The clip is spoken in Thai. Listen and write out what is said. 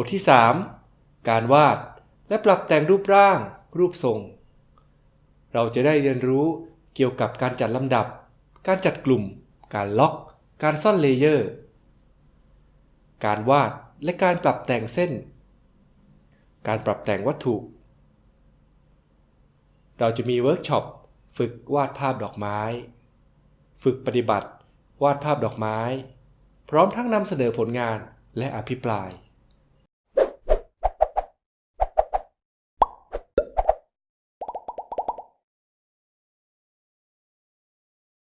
บทที่ 3 การวาดและปรับแต่งรูปร่าง รูปทรง เราจะได้เรียนรู้เกี่ยวกับการจัดลำดับ การจัดกลุ่ม การล็อก การซ่อน layer การวาดและการปรับแต่งเส้น การปรับแต่งวัตถุ เราจะมีเวิร์กช็อปฝึกวาดภาพดอกไม้ ฝึกปฏิบัติ วาดภาพดอกไม้ พร้อมทั้งนำเสนอผลงานและอภิปราย